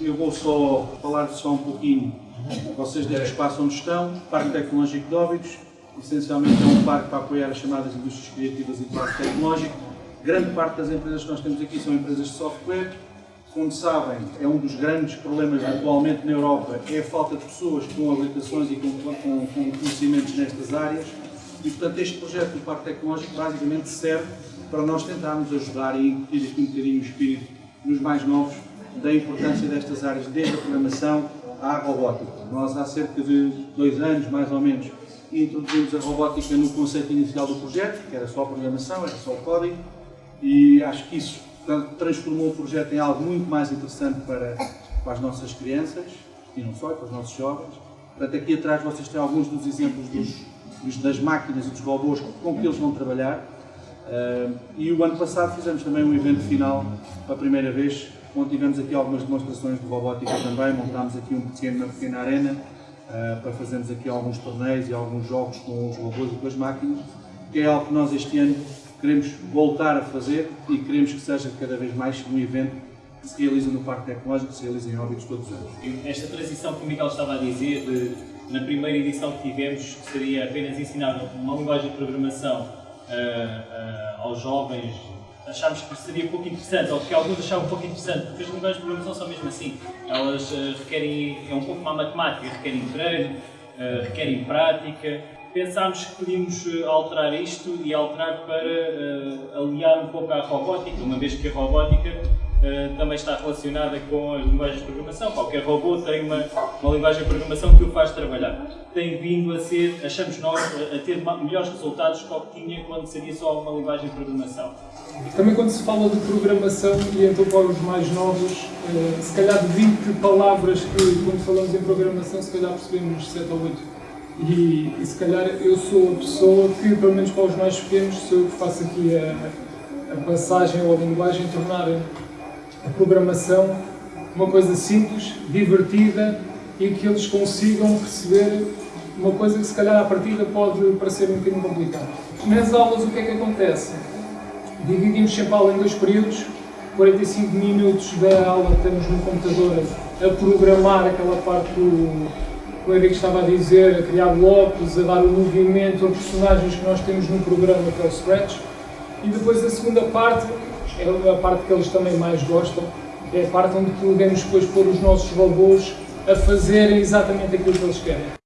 Eu vou só falar só um pouquinho. Vocês deste espaço onde estão, Parque Tecnológico de Óbidos, essencialmente é um parque para apoiar as chamadas indústrias criativas e parque tecnológico. Grande parte das empresas que nós temos aqui são empresas de software. Como sabem, é um dos grandes problemas atualmente na Europa, é a falta de pessoas com habilitações e com, com, com conhecimentos nestas áreas. E, portanto, este projeto do Parque Tecnológico basicamente serve para nós tentarmos ajudar e incutir aqui um bocadinho o espírito nos mais novos da importância destas áreas, desde a programação à robótica. Nós, há cerca de dois anos, mais ou menos, introduzimos a robótica no conceito inicial do projeto, que era só a programação, era só o código, e acho que isso transformou o projeto em algo muito mais interessante para, para as nossas crianças, e não só, para os nossos jovens. Portanto, aqui atrás vocês têm alguns dos exemplos dos, das máquinas e dos robôs com que eles vão trabalhar. E o ano passado fizemos também um evento final, para a primeira vez, onde tivemos aqui algumas demonstrações de robótica também, montámos aqui um pequeno, uma pequena arena uh, para fazermos aqui alguns torneios e alguns jogos com os robôs e com as máquinas, que é algo que nós este ano queremos voltar a fazer e queremos que seja cada vez mais um evento que se realiza no Parque Tecnológico, que se realiza em óbitos todos os anos. Esta transição que o Miguel estava a dizer, de, na primeira edição que tivemos, seria apenas ensinar uma linguagem de programação uh, aos jovens, achámos que seria pouco interessante, ou que alguns achavam pouco interessante, porque as linguagens de programação são mesmo assim. Elas uh, requerem, é um pouco a matemática, requerem treino, requerem prática, pensámos que podíamos eh, alterar isto e alterar para aliar um pouco à robótica, uma vez que a robótica uh, também está relacionada com as linguagens de programação. Qualquer robô tem uma, uma linguagem de programação que o faz trabalhar. Tem vindo a ser, achamos nós, a ter melhores resultados do que tinha quando seria só uma linguagem de programação. Também quando se fala de programação, e então para os mais novos, uh, se calhar de 20 palavras que quando falamos em programação, se calhar percebemos 7 ou 8 e, e, se calhar eu sou a pessoa que, pelo menos para os mais pequenos, sou eu que faço aqui a, a passagem ou a linguagem, tornar a programação uma coisa simples, divertida e que eles consigam perceber uma coisa que se calhar à partida pode parecer um bocadinho complicada. Nas aulas o que é que acontece? Dividimos sempre a aula em dois períodos, 45 minutos da aula estamos no computador a programar aquela parte do, o Henrique estava a dizer, a criar blocos, a dar o movimento a personagens que nós temos no programa, que é o Scratch. E depois a segunda parte, é a parte que eles também mais gostam, é a parte onde podemos depois pôr os nossos robôs a fazerem exatamente aquilo que eles querem.